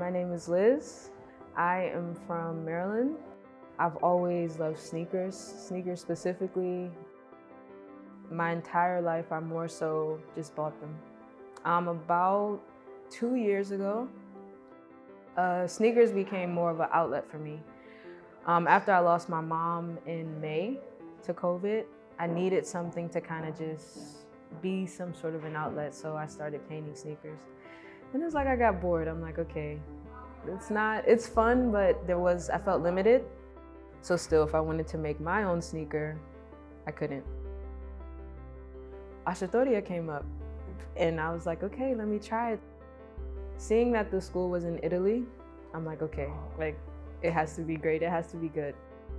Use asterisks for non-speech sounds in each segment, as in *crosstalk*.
my name is Liz. I am from Maryland. I've always loved sneakers, sneakers specifically. My entire life, I more so just bought them. Um, about two years ago, uh, sneakers became more of an outlet for me. Um, after I lost my mom in May to COVID, I needed something to kind of just be some sort of an outlet, so I started painting sneakers. And it's like I got bored. I'm like, okay, it's not, it's fun, but there was, I felt limited. So still, if I wanted to make my own sneaker, I couldn't. Arsutoria came up and I was like, okay, let me try it. Seeing that the school was in Italy, I'm like, okay, like it has to be great, it has to be good.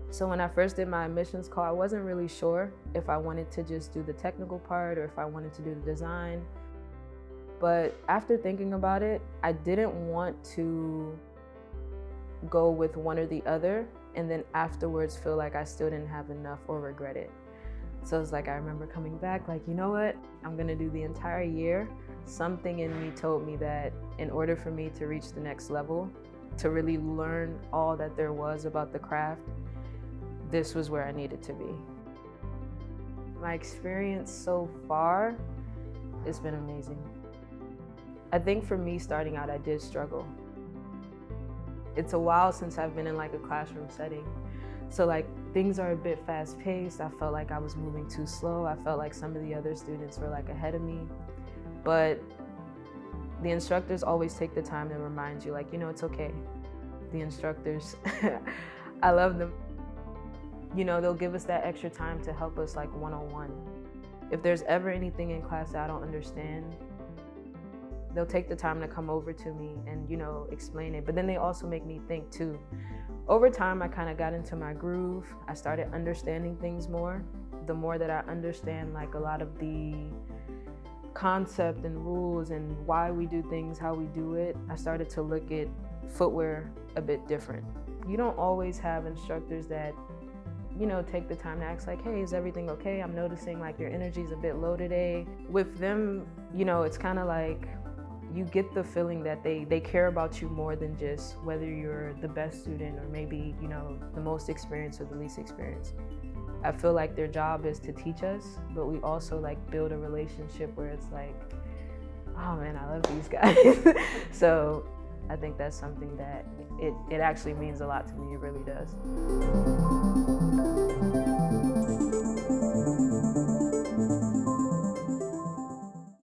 So when I first did my admissions call, I wasn't really sure if I wanted to just do the technical part or if I wanted to do the design. But after thinking about it, I didn't want to go with one or the other and then afterwards feel like I still didn't have enough or regret it. So it's like I remember coming back like, you know what? I'm gonna do the entire year. Something in me told me that in order for me to reach the next level, to really learn all that there was about the craft, this was where I needed to be. My experience so far, it's been amazing. I think for me starting out, I did struggle. It's a while since I've been in like a classroom setting. So like things are a bit fast paced. I felt like I was moving too slow. I felt like some of the other students were like ahead of me. But the instructors always take the time to remind you like, you know, it's okay. The instructors, *laughs* I love them. You know, they'll give us that extra time to help us like one-on-one. -on -one. If there's ever anything in class that I don't understand, they'll take the time to come over to me and you know explain it. But then they also make me think too. Over time i kind of got into my groove. I started understanding things more. The more that i understand like a lot of the concept and rules and why we do things how we do it i started to look at footwear a bit different. You don't always have instructors that you know, take the time to ask like, hey, is everything okay? I'm noticing like your energy's a bit low today. With them, you know, it's kind of like you get the feeling that they, they care about you more than just whether you're the best student or maybe, you know, the most experienced or the least experienced. I feel like their job is to teach us, but we also like build a relationship where it's like, oh man, I love these *laughs* guys. *laughs* so I think that's something that it, it actually means a lot to me, it really does.